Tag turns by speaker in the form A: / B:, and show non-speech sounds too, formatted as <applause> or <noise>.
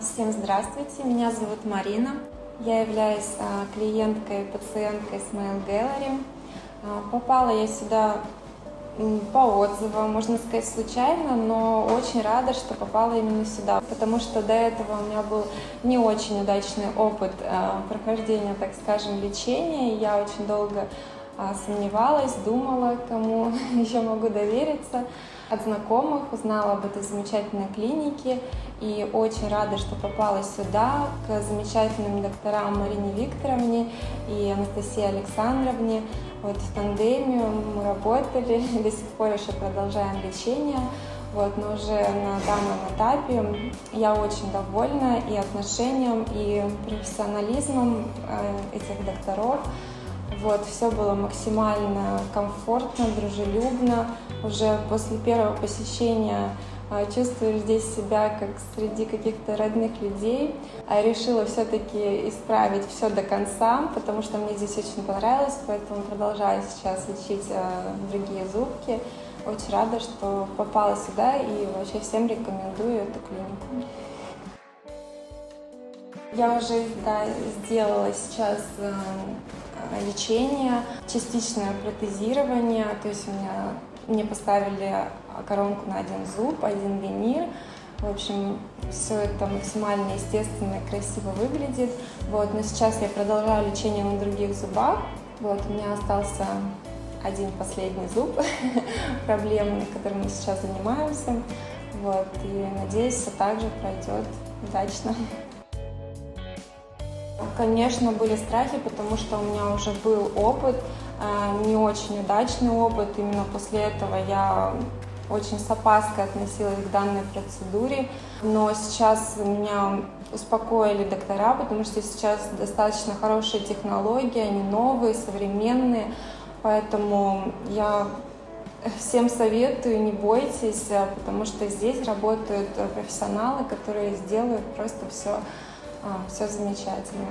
A: Всем здравствуйте, меня зовут Марина. Я являюсь а, клиенткой, пациенткой Smile Gallery. А, попала я сюда по отзывам, можно сказать, случайно, но очень рада, что попала именно сюда, потому что до этого у меня был не очень удачный опыт а, прохождения, так скажем, лечения. Я очень долго сомневалась, думала, кому <laughs> еще могу довериться. От знакомых узнала об этой замечательной клинике и очень рада, что попала сюда к замечательным докторам Марине Викторовне и Анастасии Александровне. Вот в тандеме мы работали, <laughs> до сих пор еще продолжаем лечение. Вот, но уже на данном этапе я очень довольна и отношением, и профессионализмом э, этих докторов. Вот, все было максимально комфортно, дружелюбно. Уже после первого посещения а, чувствуешь здесь себя как среди каких-то родных людей. А решила все-таки исправить все до конца, потому что мне здесь очень понравилось, поэтому продолжаю сейчас лечить а, другие зубки. Очень рада, что попала сюда и вообще всем рекомендую эту клинику. Я уже да, сделала сейчас э, лечение, частичное протезирование, то есть у меня мне поставили коронку на один зуб, один винир. В общем, все это максимально естественно и красиво выглядит. Вот, но сейчас я продолжаю лечение на других зубах. Вот, у меня остался один последний зуб <laughs> проблемный, которым мы сейчас занимаемся. Вот, и надеюсь, все также пройдет удачно. Конечно, были страхи, потому что у меня уже был опыт, э, не очень удачный опыт. Именно после этого я очень с опаской относилась к данной процедуре. Но сейчас меня успокоили доктора, потому что сейчас достаточно хорошие технологии, они новые, современные. Поэтому я всем советую, не бойтесь, э, потому что здесь работают профессионалы, которые сделают просто все а, все замечательно.